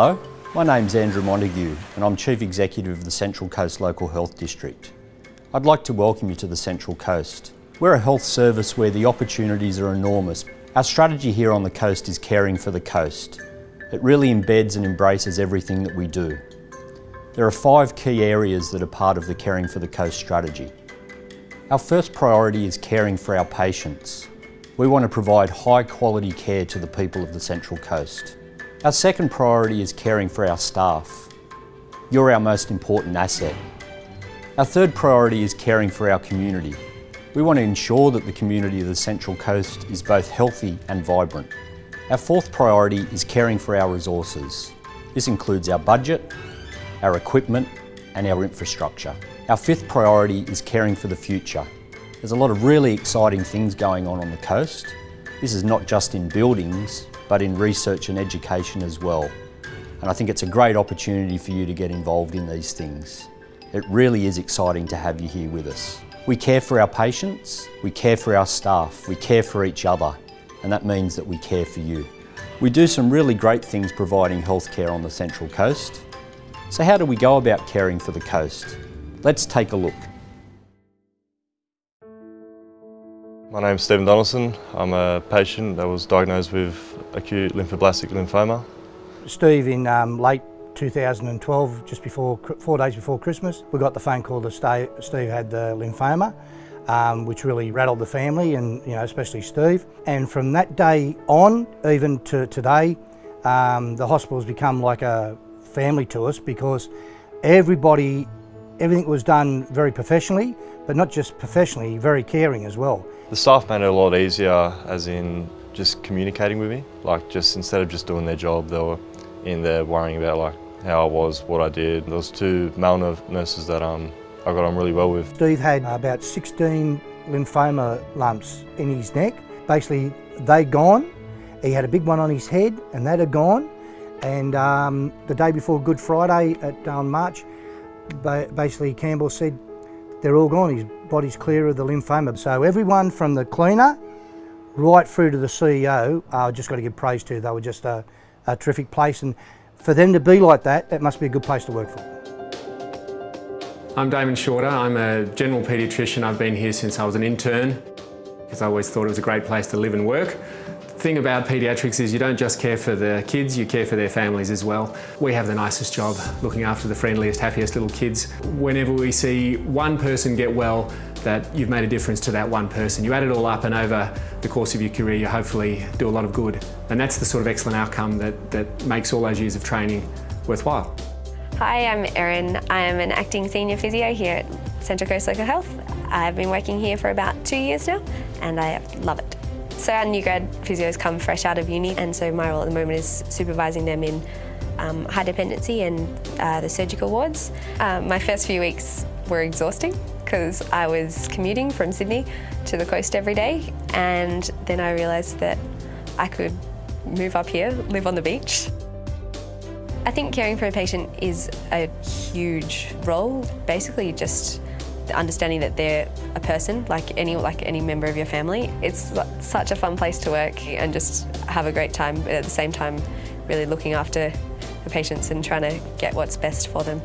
Hello, my name's Andrew Montague and I'm Chief Executive of the Central Coast Local Health District. I'd like to welcome you to the Central Coast. We're a health service where the opportunities are enormous. Our strategy here on the coast is caring for the coast. It really embeds and embraces everything that we do. There are five key areas that are part of the Caring for the Coast strategy. Our first priority is caring for our patients. We want to provide high quality care to the people of the Central Coast. Our second priority is caring for our staff. You're our most important asset. Our third priority is caring for our community. We want to ensure that the community of the Central Coast is both healthy and vibrant. Our fourth priority is caring for our resources. This includes our budget, our equipment and our infrastructure. Our fifth priority is caring for the future. There's a lot of really exciting things going on on the coast. This is not just in buildings, but in research and education as well. And I think it's a great opportunity for you to get involved in these things. It really is exciting to have you here with us. We care for our patients, we care for our staff, we care for each other, and that means that we care for you. We do some really great things providing healthcare on the Central Coast. So how do we go about caring for the coast? Let's take a look. My name's Stephen Donaldson. I'm a patient that was diagnosed with acute lymphoblastic lymphoma. Steve, in um, late 2012, just before, four days before Christmas, we got the phone call that Steve had the lymphoma, um, which really rattled the family and, you know, especially Steve. And from that day on, even to today, um, the hospital's become like a family to us because everybody Everything was done very professionally, but not just professionally, very caring as well. The staff made it a lot easier, as in just communicating with me. Like just instead of just doing their job, they were in there worrying about like how I was, what I did. There was two male nurses that um, I got on really well with. Steve had about 16 lymphoma lumps in his neck. Basically, they gone. He had a big one on his head and that had gone. And um, the day before Good Friday at um, March, basically Campbell said they're all gone, his body's clear of the lymphoma. So everyone from the cleaner right through to the CEO, I uh, just got to give praise to. They were just a, a terrific place and for them to be like that, that must be a good place to work for. I'm Damon Shorter, I'm a general paediatrician. I've been here since I was an intern because I always thought it was a great place to live and work thing about paediatrics is you don't just care for the kids, you care for their families as well. We have the nicest job looking after the friendliest, happiest little kids. Whenever we see one person get well, that you've made a difference to that one person. You add it all up and over the course of your career you hopefully do a lot of good. And that's the sort of excellent outcome that, that makes all those years of training worthwhile. Hi, I'm Erin. I'm an acting senior physio here at Central Coast Local Health. I've been working here for about two years now and I love it. So our new grad physios come fresh out of uni and so my role at the moment is supervising them in um, high dependency and uh, the surgical wards. Um, my first few weeks were exhausting because I was commuting from Sydney to the coast every day and then I realised that I could move up here, live on the beach. I think caring for a patient is a huge role, basically just understanding that they're a person, like any like any member of your family. It's such a fun place to work and just have a great time, but at the same time, really looking after the patients and trying to get what's best for them.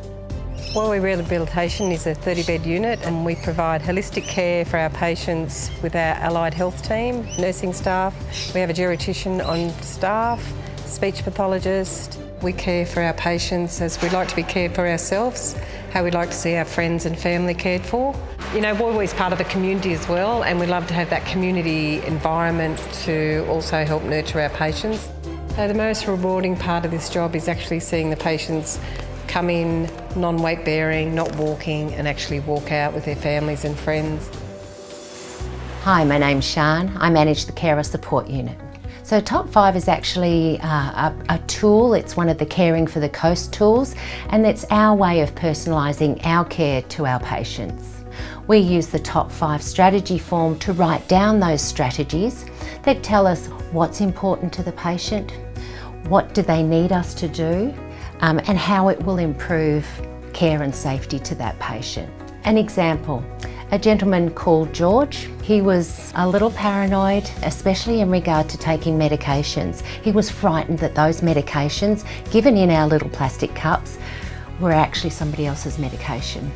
Woy Woy Rehabilitation is a 30-bed unit and we provide holistic care for our patients with our allied health team, nursing staff. We have a geriatrician on staff, speech pathologist. We care for our patients as we'd like to be cared for ourselves how we'd like to see our friends and family cared for. You know, Woy Woy is part of the community as well and we love to have that community environment to also help nurture our patients. So the most rewarding part of this job is actually seeing the patients come in non-weight bearing, not walking and actually walk out with their families and friends. Hi, my name's Shan. I manage the Carer Support Unit. So Top 5 is actually uh, a, a, tool, it's one of the Caring for the Coast tools and it's our way of personalising our care to our patients. We use the Top 5 strategy form to write down those strategies that tell us what's important to the patient, what do they need us to do um, and how it will improve care and safety to that patient. An example, a gentleman called George. He was a little paranoid, especially in regard to taking medications. He was frightened that those medications given in our little plastic cups were actually somebody else's medication.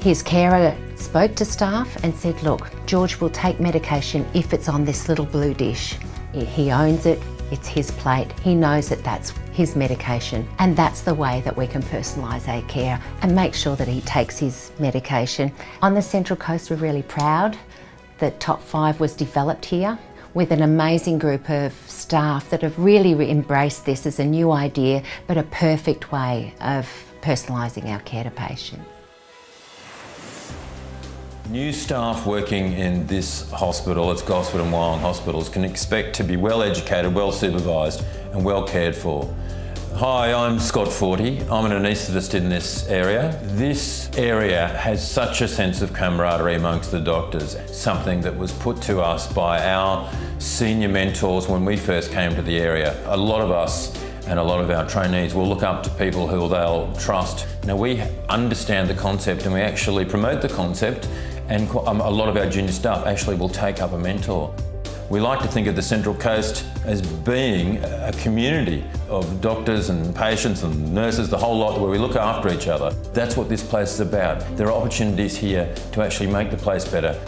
His carer spoke to staff and said, look, George will take medication if it's on this little blue dish. He owns it, it's his plate, he knows that that's his medication and that's the way that we can personalise our care and make sure that he takes his medication. On the Central Coast we're really proud that Top 5 was developed here with an amazing group of staff that have really embraced this as a new idea but a perfect way of personalising our care to patients. New staff working in this hospital, it's Gosford and Wyong hospitals, can expect to be well educated, well supervised and well cared for. Hi, I'm Scott Forty. I'm an anaesthetist in this area. This area has such a sense of camaraderie amongst the doctors, something that was put to us by our senior mentors when we first came to the area. A lot of us and a lot of our trainees will look up to people who they'll trust. Now we understand the concept and we actually promote the concept and um, a lot of our junior staff actually will take up a mentor. We like to think of the Central Coast as being a community of doctors and patients and nurses, the whole lot where we look after each other. That's what this place is about. There are opportunities here to actually make the place better.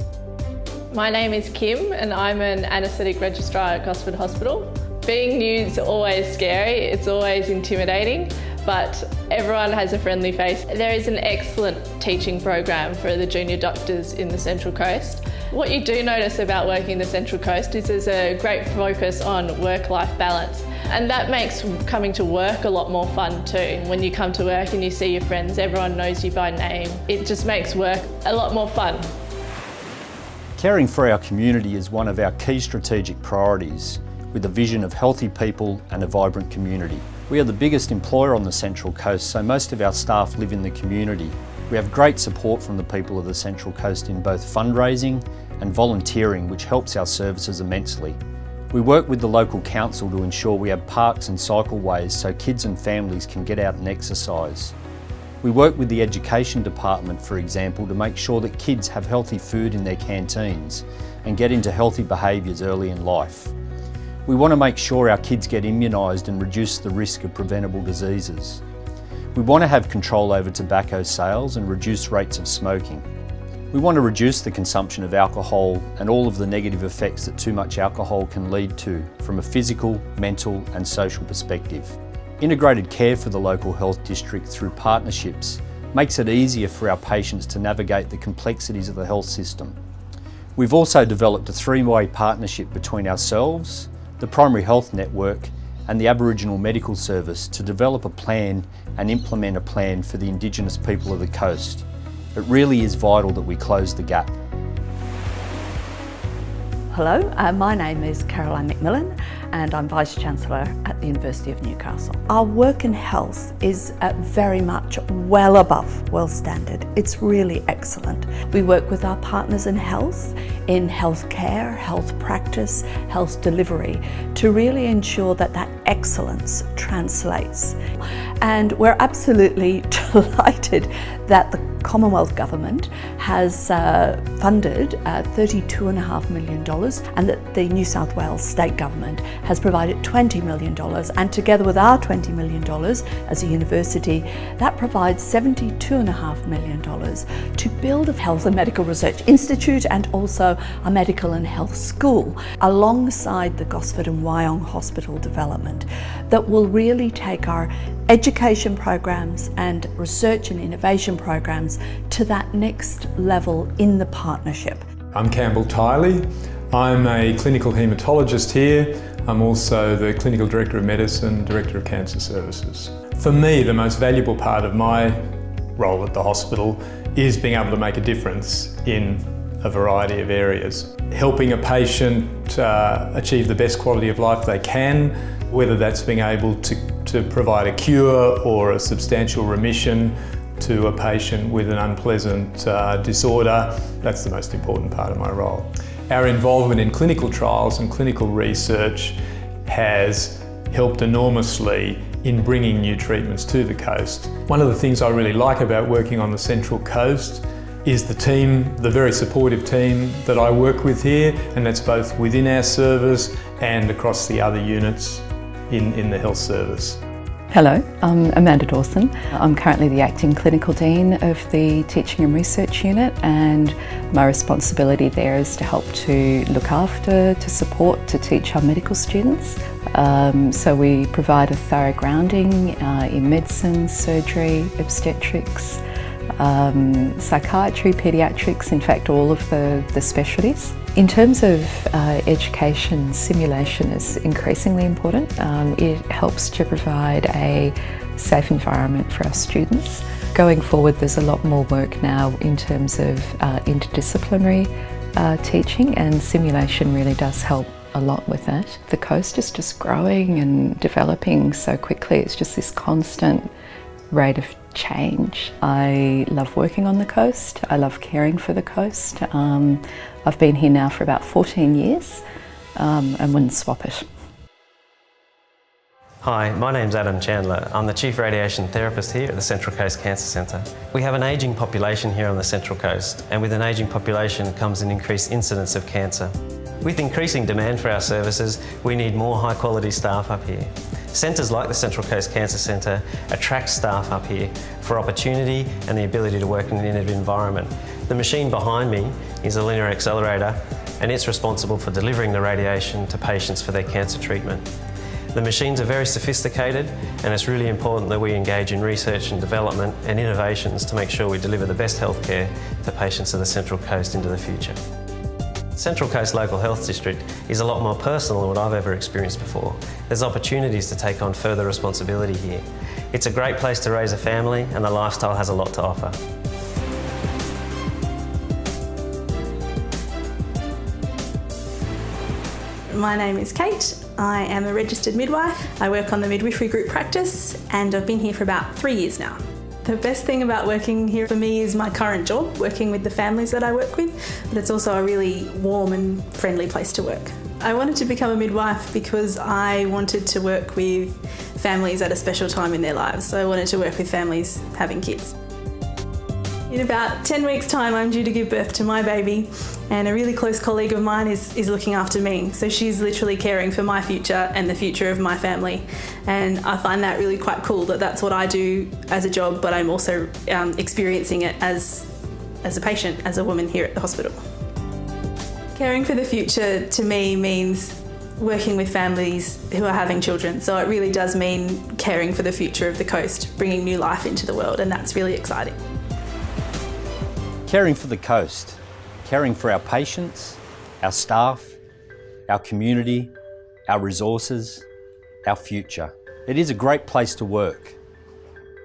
My name is Kim and I'm an anaesthetic registrar at Gosford Hospital. Being new is always scary, it's always intimidating, but everyone has a friendly face. There is an excellent teaching program for the junior doctors in the Central Coast. What you do notice about working in the Central Coast is there's a great focus on work-life balance. And that makes coming to work a lot more fun too. When you come to work and you see your friends, everyone knows you by name. It just makes work a lot more fun. Caring for our community is one of our key strategic priorities with a vision of healthy people and a vibrant community. We are the biggest employer on the Central Coast, so most of our staff live in the community. We have great support from the people of the Central Coast in both fundraising and volunteering, which helps our services immensely. We work with the local council to ensure we have parks and cycleways so kids and families can get out and exercise. We work with the Education Department, for example, to make sure that kids have healthy food in their canteens and get into healthy behaviours early in life. We want to make sure our kids get immunised and reduce the risk of preventable diseases. We want to have control over tobacco sales and reduce rates of smoking. We want to reduce the consumption of alcohol and all of the negative effects that too much alcohol can lead to from a physical, mental and social perspective. Integrated care for the local health district through partnerships makes it easier for our patients to navigate the complexities of the health system. We've also developed a three-way partnership between ourselves, the Primary Health Network and the Aboriginal Medical Service to develop a plan and implement a plan for the Indigenous people of the coast. It really is vital that we close the gap. Hello, uh, my name is Caroline McMillen and I'm Vice-Chancellor at the University of Newcastle. Our work in health is uh, very much well above world standard. It's really excellent. We work with our partners in health, in healthcare, health practice, health delivery to really ensure that that excellence translates. And we're absolutely delighted that the Commonwealth Government has uh, funded uh, $32.5 million and that the New South Wales State Government has provided $20 million and together with our $20 million as a university, that provides $72.5 million to build a health and medical research institute and also a medical and health school alongside the Gosford and Wyong Hospital development that will really take our education programs and research and innovation programs to that next level in the partnership. I'm Campbell Tiley. I'm a clinical haematologist here. I'm also the Clinical Director of Medicine, Director of Cancer Services. For me, the most valuable part of my role at the hospital is being able to make a difference in a variety of areas. Helping a patient uh, achieve the best quality of life they can, whether that's being able to to provide a cure or a substantial remission to a patient with an unpleasant uh, disorder. That's the most important part of my role. Our involvement in clinical trials and clinical research has helped enormously in bringing new treatments to the coast. One of the things I really like about working on the Central Coast is the team, the very supportive team that I work with here, and that's both within our service and across the other units in, in the health service. Hello, I'm Amanda Dawson. I'm currently the Acting Clinical Dean of the Teaching and Research Unit and my responsibility there is to help to look after, to support, to teach our medical students. Um, so we provide a thorough grounding uh, in medicine, surgery, obstetrics, um, psychiatry, paediatrics, in fact all of the, the specialties. In terms of uh, education, simulation is increasingly important. Um, it helps to provide a safe environment for our students. Going forward there's a lot more work now in terms of uh, interdisciplinary uh, teaching and simulation really does help a lot with that. The coast is just growing and developing so quickly. It's just this constant rate of change. I love working on the coast. I love caring for the coast. Um, I've been here now for about 14 years um, and wouldn't swap it. Hi, my name's Adam Chandler. I'm the Chief Radiation Therapist here at the Central Coast Cancer Centre. We have an ageing population here on the Central Coast and with an ageing population comes an increased incidence of cancer. With increasing demand for our services, we need more high quality staff up here. Centres like the Central Coast Cancer Centre attract staff up here for opportunity and the ability to work in an innovative environment. The machine behind me is a linear accelerator and it's responsible for delivering the radiation to patients for their cancer treatment. The machines are very sophisticated and it's really important that we engage in research and development and innovations to make sure we deliver the best healthcare to patients of the Central Coast into the future. Central Coast Local Health District is a lot more personal than what I've ever experienced before. There's opportunities to take on further responsibility here. It's a great place to raise a family and the lifestyle has a lot to offer. My name is Kate. I am a registered midwife. I work on the midwifery group practice and I've been here for about three years now. The best thing about working here for me is my current job, working with the families that I work with, but it's also a really warm and friendly place to work. I wanted to become a midwife because I wanted to work with families at a special time in their lives. So I wanted to work with families having kids. In about 10 weeks time I'm due to give birth to my baby and a really close colleague of mine is, is looking after me. So she's literally caring for my future and the future of my family. And I find that really quite cool that that's what I do as a job, but I'm also um, experiencing it as, as a patient, as a woman here at the hospital. Caring for the future to me means working with families who are having children. So it really does mean caring for the future of the coast, bringing new life into the world, and that's really exciting. Caring for the coast, caring for our patients, our staff, our community, our resources, our future. It is a great place to work.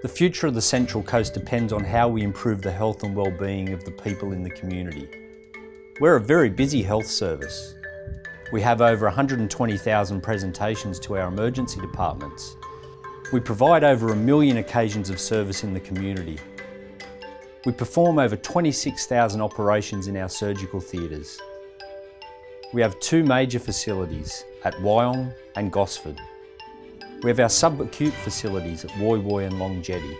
The future of the Central Coast depends on how we improve the health and well-being of the people in the community. We're a very busy health service. We have over 120,000 presentations to our emergency departments. We provide over a million occasions of service in the community we perform over 26,000 operations in our surgical theatres. We have two major facilities at Wyong and Gosford. We have our subacute facilities at Woy Woy and Long Jetty.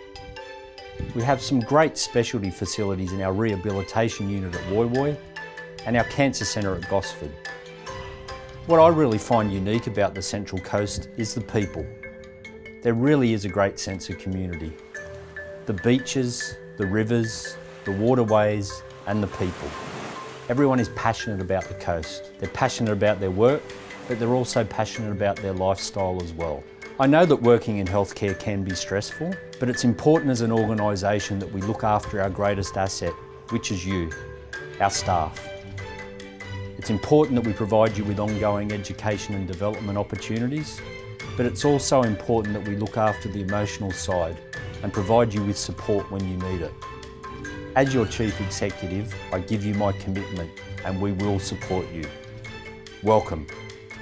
We have some great specialty facilities in our rehabilitation unit at Woy Woy and our cancer centre at Gosford. What I really find unique about the Central Coast is the people. There really is a great sense of community. The beaches, the rivers, the waterways and the people. Everyone is passionate about the coast. They're passionate about their work, but they're also passionate about their lifestyle as well. I know that working in healthcare can be stressful, but it's important as an organisation that we look after our greatest asset, which is you, our staff. It's important that we provide you with ongoing education and development opportunities, but it's also important that we look after the emotional side and provide you with support when you need it. As your Chief Executive, I give you my commitment and we will support you. Welcome.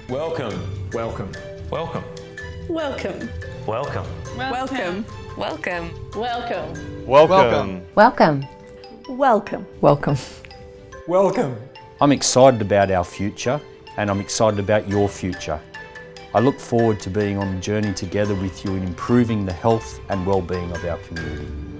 Welcome. Welcome. Welcome. Welcome. Welcome. Welcome. Welcome. Welcome. Welcome. Welcome. Welcome. Welcome. Welcome. I'm excited about our future and I'm excited about your future. I look forward to being on the journey together with you in improving the health and well-being of our community.